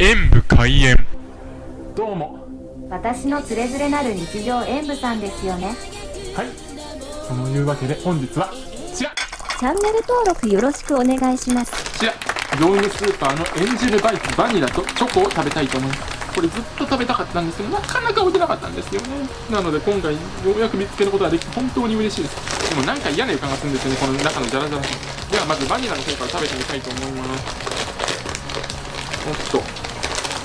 演武開演。どうも。私のつれづれなる日常演舞さんですよね。はい。そのいうわけで本日はこちら。チャンネル登録よろしくお願いします。こちら。業務スーパーのエンジェルバイクバニラとチョコを食べたいと思います。これずっと食べたかったんですけどなかなか置いてなかったんですよね。なので今回ようやく見つけることができて本当に嬉しいです。でもなんか嫌な予感がするんですよねこの中のジャラジャラではまずバニラの方から食べてみたいと思います。おっと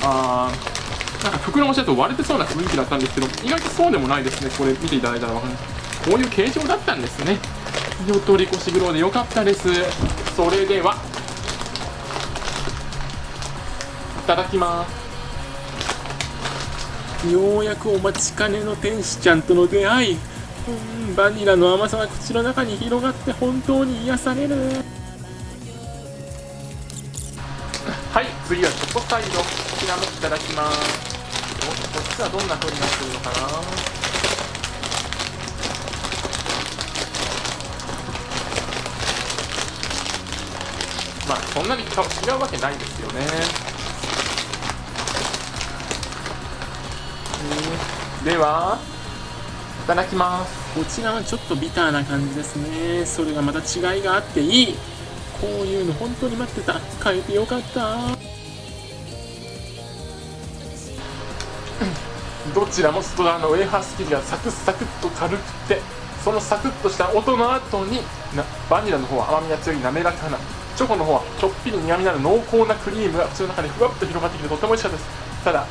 あーなんか袋の下と割れてそうな雰囲気だったんですけど意外とそうでもないですね。これ見ていただいたらわかるこういう形状だったんですね。火を取り越しグローでよかったです。それではいただきます。ようやくお待ちかねの天使ちゃんとの出会い。うんバニラの甘さが口の中に広がって本当に癒される。はい次はチョコサイドこちらもいただきます。おこっちはどんな風になってるのかなまあそんなに違うわけないですよね。ではいただきます。こちらはちょっとビターな感じですね。それがまた違いがあっていい。こういうの本当に待ってた。買えてよかった。どちらも外側のウェハース生地がサクサクっと軽くてそのサクッとした音の後にバニラの方は甘みが強い滑らかなチョコの方はちょっぴり苦みのある濃厚なクリームが口の中でふわっと広がってきてとても美味しかったです。ただ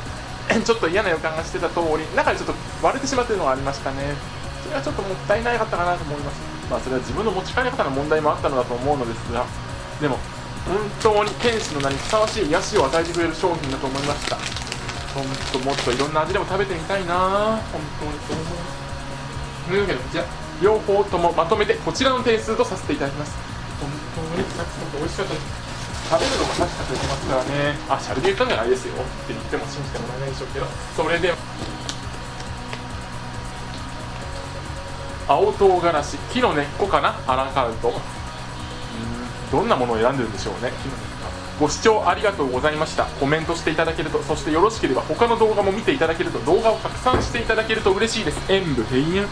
ちょっと嫌な予感がしてた通り中でちょっと割れてしまっているのがありましたね。それはちょっともったいなかったかなと思います。まあそれは自分の持ち帰り方の問題もあったのだと思うのですがでも本当に天使の名にふさわしい癒しを与えてくれる商品だと思いました。本当もっといろんな味でも食べてみたいな。本当にそう思います。というわけでこちら両方ともまとめてこちらの点数とさせていただきます。本当にサクサク美味しかったです。食べるのもサクサクいけますからね。あシャルで言ったんじゃないですよって言っても信じてもらえないでしょうけど。それで青唐辛子木の根っこかな。アラカウト。どんなものを選んでるんでしょうね。ご視聴ありがとうございました。コメントしていただけるとそしてよろしければ他の動画も見ていただけると動画を拡散していただけると嬉しいです。演武閉園